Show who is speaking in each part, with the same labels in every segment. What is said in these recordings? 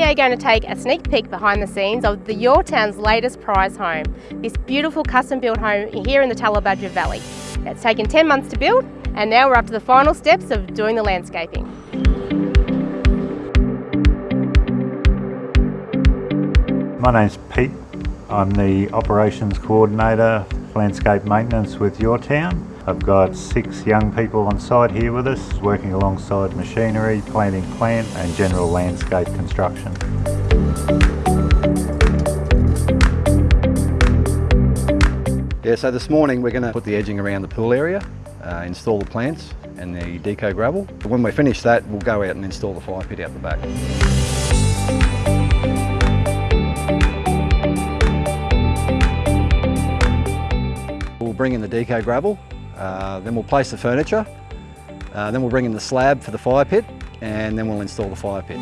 Speaker 1: we are going to take a sneak peek behind the scenes of the Your Town's latest prize home, this beautiful custom built home here in the Tallebudgera Valley. It's taken 10 months to build and now we're up to the final steps of doing the landscaping.
Speaker 2: My name's Pete. I'm the Operations Coordinator, Landscape Maintenance with Your Town. I've got six young people on site here with us, working alongside machinery, planting plant and general landscape construction.
Speaker 3: Yeah, so this morning we're going to put the edging around the pool area, uh, install the plants and the deco gravel. When we finish that, we'll go out and install the fire pit out the back. We'll bring in the deco gravel, uh, then we'll place the furniture, uh, then we'll bring in the slab for the fire pit, and then we'll install the fire pit.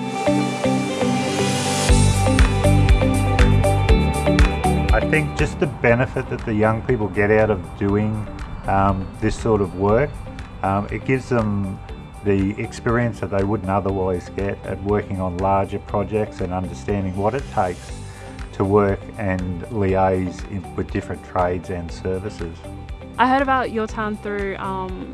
Speaker 2: I think just the benefit that the young people get out of doing um, this sort of work, um, it gives them the experience that they wouldn't otherwise get at working on larger projects and understanding what it takes to work and liaise with different trades and services.
Speaker 4: I heard about your town through um,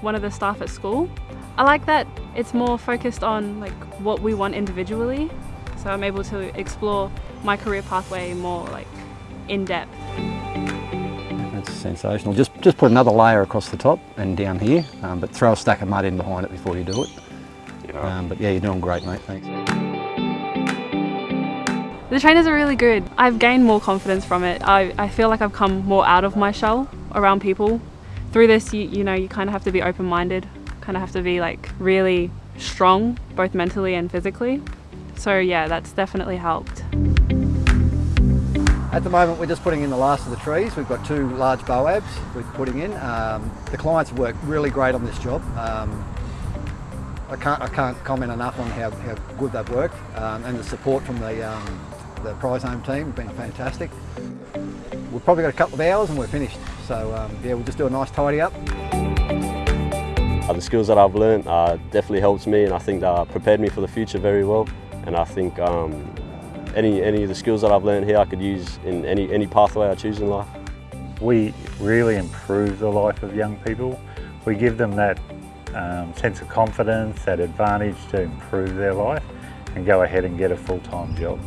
Speaker 4: one of the staff at school. I like that it's more focused on like what we want individually, so I'm able to explore my career pathway more like in depth.
Speaker 3: That's sensational. Just just put another layer across the top and down here, um, but throw a stack of mud in behind it before you do it.
Speaker 5: Yeah.
Speaker 3: Um, but yeah, you're doing great, mate. Thanks.
Speaker 4: The trainers are really good. I've gained more confidence from it. I, I feel like I've come more out of my shell around people. Through this, you, you know, you kind of have to be open-minded, kind of have to be like really strong, both mentally and physically. So yeah, that's definitely helped.
Speaker 3: At the moment, we're just putting in the last of the trees. We've got two large boabs we're putting in. Um, the clients worked really great on this job. Um, I can't, I can't comment enough on how, how good they've worked um, and the support from the, um, the prize home team has been fantastic. We've probably got a couple of hours and we're finished. So um, yeah, we'll just do a nice tidy up.
Speaker 5: Uh, the skills that I've learned uh, definitely helped me and I think that prepared me for the future very well. And I think um, any, any of the skills that I've learned here I could use in any, any pathway I choose in life.
Speaker 2: We really improve the life of young people. We give them that um, sense of confidence, that advantage to improve their life and go ahead and get a full-time job.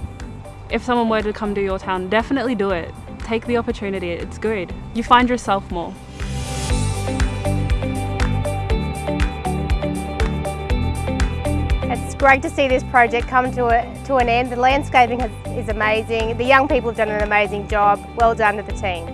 Speaker 4: If someone were to come to your town, definitely do it. Take the opportunity, it's good. You find yourself more.
Speaker 1: It's great to see this project come to, a, to an end. The landscaping has, is amazing. The young people have done an amazing job. Well done to the team.